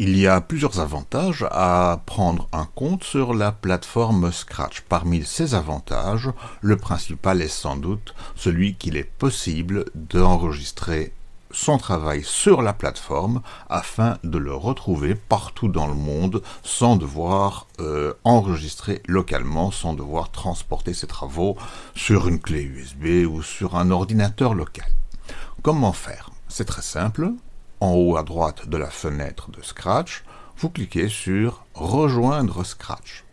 Il y a plusieurs avantages à prendre un compte sur la plateforme Scratch. Parmi ces avantages, le principal est sans doute celui qu'il est possible d'enregistrer son travail sur la plateforme afin de le retrouver partout dans le monde sans devoir euh, enregistrer localement, sans devoir transporter ses travaux sur une clé USB ou sur un ordinateur local. Comment faire? C'est très simple, en haut à droite de la fenêtre de Scratch, vous cliquez sur « Rejoindre Scratch ».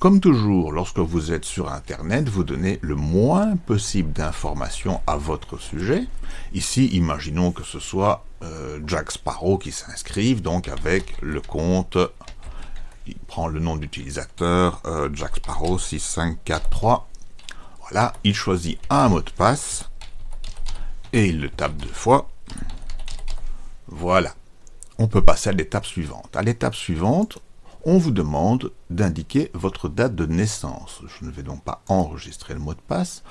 Comme toujours, lorsque vous êtes sur Internet, vous donnez le moins possible d'informations à votre sujet. Ici, imaginons que ce soit euh, Jack Sparrow qui s'inscrive, donc avec le compte, il prend le nom d'utilisateur, euh, Jack Sparrow 6543. Voilà, il choisit un mot de passe, et il le tape deux fois, voilà. On peut passer à l'étape suivante. À l'étape suivante, on vous demande d'indiquer votre date de naissance. Je ne vais donc pas enregistrer le mot de passe.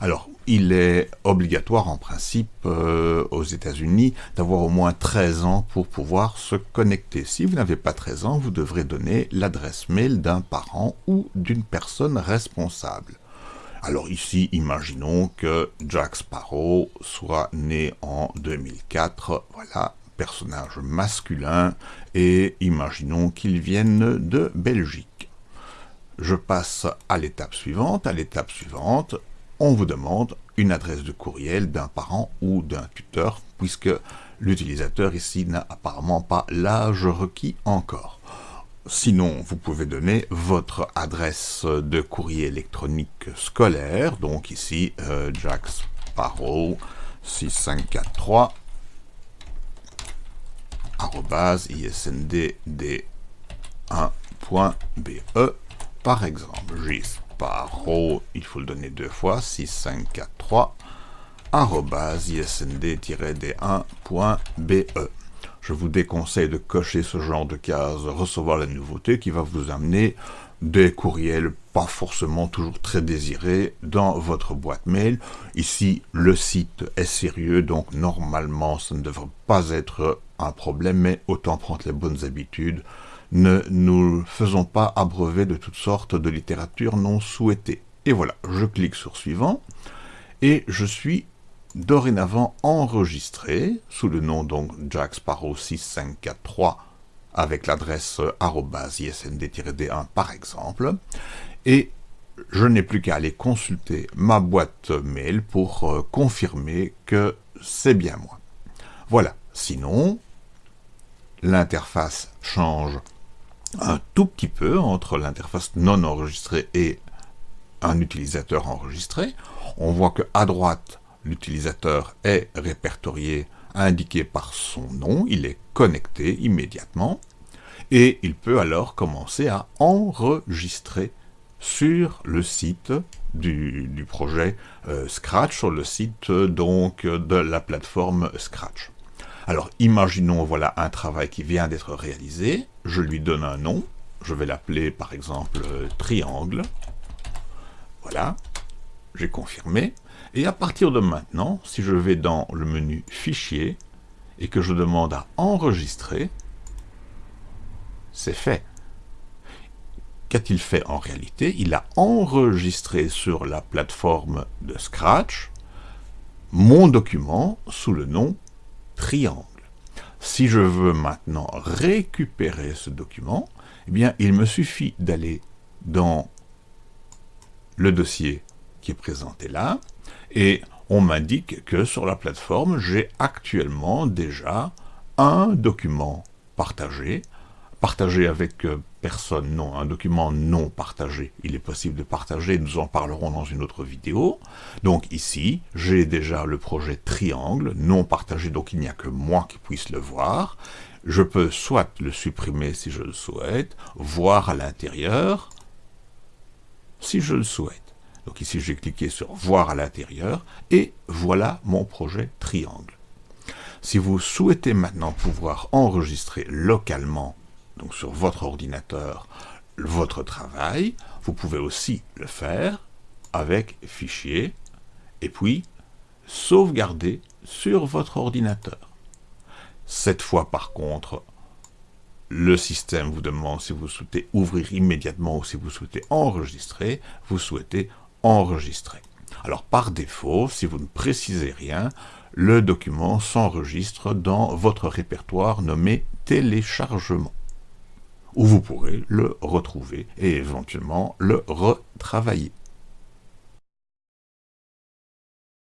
Alors, il est obligatoire en principe euh, aux États-Unis d'avoir au moins 13 ans pour pouvoir se connecter. Si vous n'avez pas 13 ans, vous devrez donner l'adresse mail d'un parent ou d'une personne responsable. Alors ici, imaginons que Jack Sparrow soit né en 2004. Voilà, personnage masculin, et imaginons qu'ils viennent de Belgique. Je passe à l'étape suivante. À l'étape suivante, on vous demande une adresse de courriel d'un parent ou d'un tuteur, puisque l'utilisateur ici n'a apparemment pas l'âge requis encore. Sinon, vous pouvez donner votre adresse de courrier électronique scolaire, donc ici, euh, Jack Sparrow 6543 isnd1.be par exemple. Gisparro, il faut le donner deux fois, 6543 isnd-d1.be. Je vous déconseille de cocher ce genre de case recevoir la nouveauté qui va vous amener des courriels pas forcément toujours très désirés dans votre boîte mail. Ici, le site est sérieux, donc normalement, ça ne devrait pas être un problème, mais autant prendre les bonnes habitudes. Ne nous faisons pas abreuver de toutes sortes de littérature non souhaitée. Et voilà, je clique sur suivant, et je suis dorénavant enregistré sous le nom donc Jack Sparrow 6543 avec l'adresse isnd-d1 par exemple, et je n'ai plus qu'à aller consulter ma boîte mail pour euh, confirmer que c'est bien moi. Voilà, sinon, l'interface change un tout petit peu entre l'interface non enregistrée et un utilisateur enregistré. On voit que à droite, l'utilisateur est répertorié, indiqué par son nom, il est connecté immédiatement, et il peut alors commencer à enregistrer sur le site du, projet euh, Scratch, sur le site donc de la plateforme Scratch. Alors, imaginons, voilà un travail qui vient d'être réalisé. Je lui donne un nom. Je vais l'appeler, par exemple, triangle. Voilà. J'ai confirmé. Et à partir de maintenant, si je vais dans le menu Fichier et que je demande à enregistrer, c'est fait. Qu'a-t-il fait en réalité? Il a enregistré sur la plateforme de Scratch mon document sous le nom triangle. Si je veux maintenant récupérer ce document, eh bien, il me suffit d'aller dans le dossier qui est présenté là, et on m'indique que sur la plateforme, j'ai actuellement déjà un document partagé Partager avec euh, personne, non. Un document non partagé, il est possible de partager, nous en parlerons dans une autre vidéo. Donc ici, j'ai déjà le projet triangle, non partagé, donc il n'y a que moi qui puisse le voir. Je peux soit le supprimer si je le souhaite, voir à l'intérieur, si je le souhaite. Donc ici, j'ai cliqué sur « Voir à l'intérieur » et voilà mon projet triangle. Si vous souhaitez maintenant pouvoir enregistrer localement donc sur votre ordinateur, votre travail, vous pouvez aussi le faire avec Fichier, et puis sauvegarder sur votre ordinateur. Cette fois par contre, le système vous demande si vous souhaitez ouvrir immédiatement ou si vous souhaitez enregistrer, vous souhaitez enregistrer. Alors par défaut, si vous ne précisez rien, le document s'enregistre dans votre répertoire nommé téléchargement, où vous pourrez le retrouver et éventuellement le retravailler.